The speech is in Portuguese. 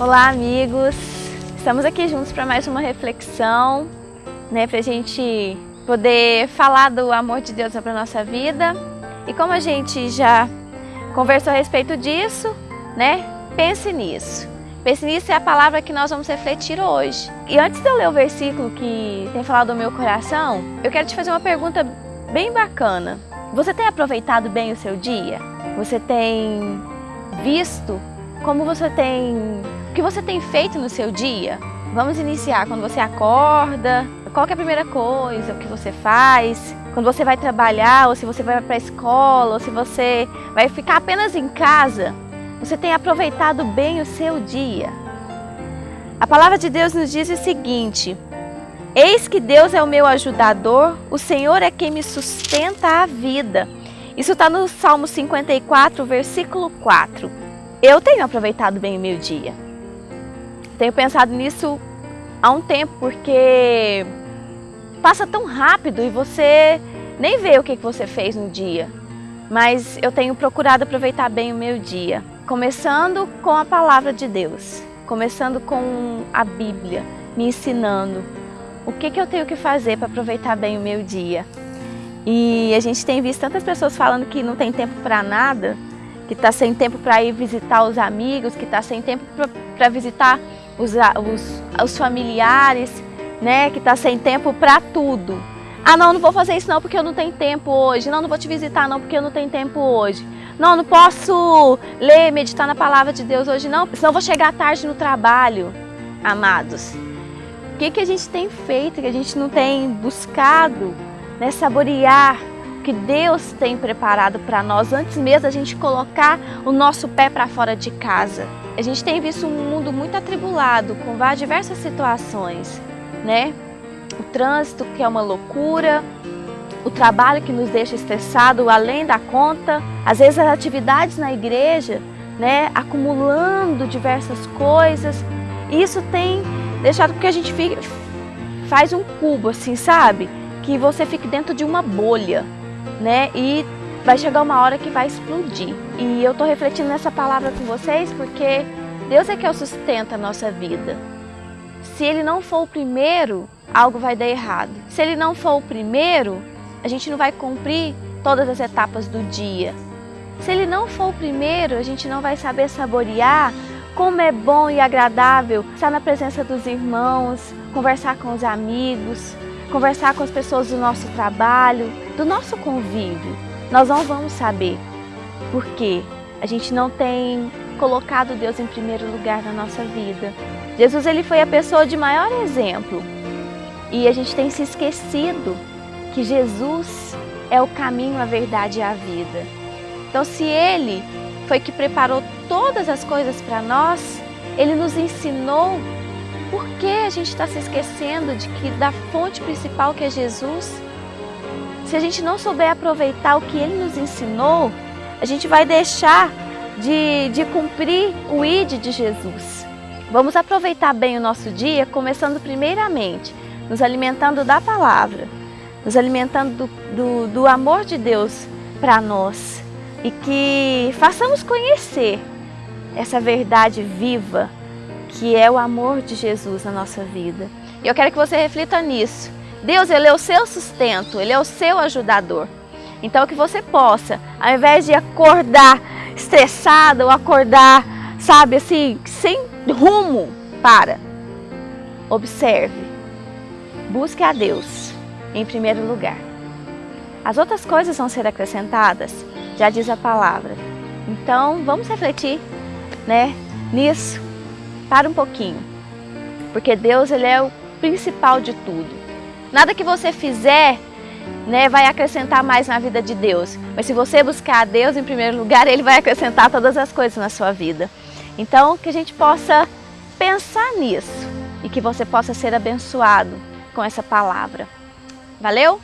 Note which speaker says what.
Speaker 1: Olá, amigos! Estamos aqui juntos para mais uma reflexão, né, para a gente poder falar do amor de Deus para a nossa vida. E como a gente já conversou a respeito disso, né, pense nisso. Pense nisso é a palavra que nós vamos refletir hoje. E antes de eu ler o versículo que tem falado do meu coração, eu quero te fazer uma pergunta bem bacana. Você tem aproveitado bem o seu dia? Você tem visto como você tem, o que você tem feito no seu dia? Vamos iniciar quando você acorda, qual é a primeira coisa, que você faz, quando você vai trabalhar, ou se você vai para a escola, ou se você vai ficar apenas em casa, você tem aproveitado bem o seu dia? A palavra de Deus nos diz o seguinte, Eis que Deus é o meu ajudador, o Senhor é quem me sustenta a vida. Isso está no Salmo 54, versículo 4. Eu tenho aproveitado bem o meu dia. Tenho pensado nisso há um tempo, porque passa tão rápido e você nem vê o que você fez no dia. Mas eu tenho procurado aproveitar bem o meu dia. Começando com a palavra de Deus. Começando com a Bíblia, me ensinando o que, eu tenho que fazer para aproveitar bem o meu dia. E a gente tem visto tantas pessoas falando que não tem tempo para nada, que está sem tempo para ir visitar os amigos, que está sem tempo para visitar os, os, os familiares, né? que está sem tempo para tudo. Ah, não, não vou fazer isso não porque eu não tenho tempo hoje. Não, não vou te visitar não porque eu não tenho tempo hoje. Não, não posso ler, meditar na palavra de Deus hoje não, senão vou chegar tarde no trabalho. Amados, o que, que a gente tem feito, que a gente não tem buscado né, saborear que Deus tem preparado para nós antes mesmo a gente colocar o nosso pé para fora de casa. A gente tem visto um mundo muito atribulado com diversas situações, né? O trânsito que é uma loucura, o trabalho que nos deixa estressado além da conta, às vezes as atividades na igreja, né, acumulando diversas coisas. Isso tem deixado que a gente fique, faz um cubo assim, sabe? Que você fique dentro de uma bolha né? E vai chegar uma hora que vai explodir. E eu estou refletindo nessa palavra com vocês porque Deus é que é o sustenta a nossa vida. Se Ele não for o primeiro, algo vai dar errado. Se Ele não for o primeiro, a gente não vai cumprir todas as etapas do dia. Se Ele não for o primeiro, a gente não vai saber saborear como é bom e agradável estar na presença dos irmãos, conversar com os amigos, conversar com as pessoas do nosso trabalho, do nosso convívio. Nós não vamos saber por quê. A gente não tem colocado Deus em primeiro lugar na nossa vida. Jesus ele foi a pessoa de maior exemplo e a gente tem se esquecido que Jesus é o caminho, a verdade e a vida. Então se Ele foi que preparou todas as coisas para nós, Ele nos ensinou por que a gente está se esquecendo de que da fonte principal que é Jesus? Se a gente não souber aproveitar o que Ele nos ensinou, a gente vai deixar de, de cumprir o ID de Jesus. Vamos aproveitar bem o nosso dia, começando primeiramente, nos alimentando da palavra, nos alimentando do, do, do amor de Deus para nós e que façamos conhecer essa verdade viva que é o amor de Jesus na nossa vida. E eu quero que você reflita nisso. Deus, Ele é o seu sustento, Ele é o seu ajudador. Então que você possa, ao invés de acordar estressado ou acordar, sabe, assim, sem rumo, para. Observe. Busque a Deus em primeiro lugar. As outras coisas vão ser acrescentadas, já diz a palavra. Então, vamos refletir, né, nisso para um pouquinho. Porque Deus ele é o principal de tudo. Nada que você fizer né, vai acrescentar mais na vida de Deus. Mas se você buscar a Deus em primeiro lugar, Ele vai acrescentar todas as coisas na sua vida. Então, que a gente possa pensar nisso e que você possa ser abençoado com essa palavra. Valeu?